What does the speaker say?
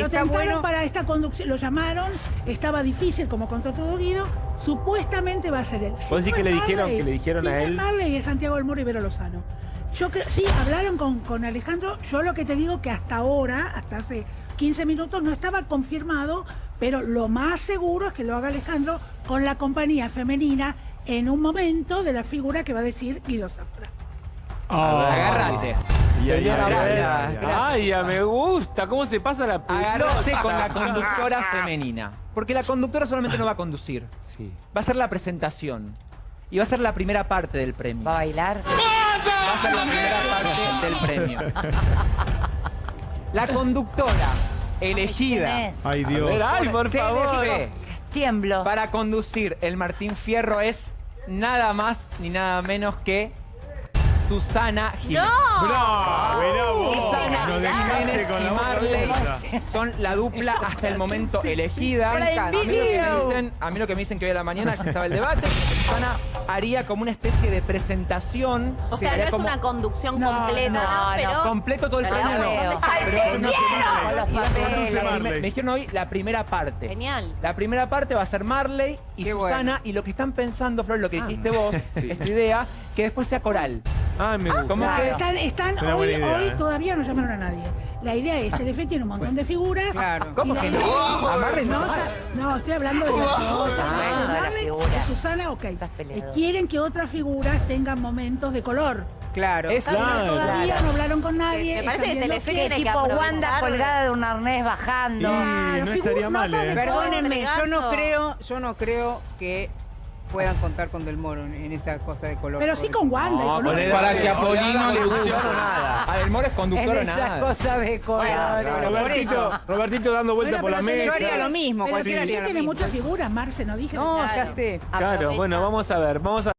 Lo Está tentaron bueno. para esta conducción, lo llamaron, estaba difícil, como contó todo Guido, supuestamente va a ser él. ¿Vos decís que le dijeron- Marley, que le dijeron a él? Marley es Santiago del Moro y Vero Lozano. Yo creo, sí, hablaron con, con Alejandro, yo lo que te digo que hasta ahora, hasta hace 15 minutos, no estaba confirmado, pero lo más seguro es que lo haga Alejandro con la compañía femenina en un momento de la figura que va a decir Guido Zafra. Agárrate. Y ahí, Señora ahí, Bárbara, ahí, gracias. Ay, ya me gusta. ¿Cómo se pasa la Agárrate pelota? con la conductora femenina. Porque la conductora solamente no va a conducir. Sí. Va a ser la presentación. Y va a ser la primera parte del premio. ¿Va a bailar? Va a ser la primera parte del premio. La conductora ¿Quién elegida? Ay, A Dios. ver, ay, por favor. Tiemblo. para conducir el Martín Fierro es nada más ni nada menos que Susana Jiménez. Bravo. Susana Nos Jiménez con y Marley son la dupla hasta el momento elegida. A mí, lo que me dicen, a mí lo que me dicen que hoy a la mañana ya estaba el debate, Susana haría como una especie de presentación. O sea, no es como una conducción No, completa, no, ¿no? no, Pero completo todo el no. Ay, papeles. me, dijeron hoy la primera parte. Genial. La primera parte va a ser Marley y Qué Susana bueno. y lo que están pensando, Flor, lo que dijiste vos, esta idea, que después sea coral. Ay, me gusta. ¿Cómo Claro. que Están, están Es hoy, idea, hoy ¿eh? todavía no llamaron a nadie. La idea es, Telefe tiene un montón de figuras. Claro. ¿Cómo y la que no? idea- A Marley no. No, no, estoy hablando de las otras. bueno, de la Marley, figura. de Susana, ok. Eh, Quieren que otras figuras tengan momentos de color. Claro. Es Claro. Todavía Claro. no hablaron con nadie. Me parece que Telefe tiene que tipo Wanda colgada de un arnés bajando. Y Claro, no estaría mal, ¿eh? Perdónenme, yo no creo, yo no creo que puedan contar con Del Moro en, en esa cosa de color. Pero sí con Wanda. y con para que a Polino le funcione nada. A Del Moro es conductor o en nada. cosas de color. claro. Robertito, Robertito dando vuelta Bueno, por la pero Yo mesa. haría lo mismo, Pero cualquiera Telefe haría lo tiene muchas figuras, Marce, no dije. No, ya Claro. sé. Claro, bueno, vamos a ver, vamos a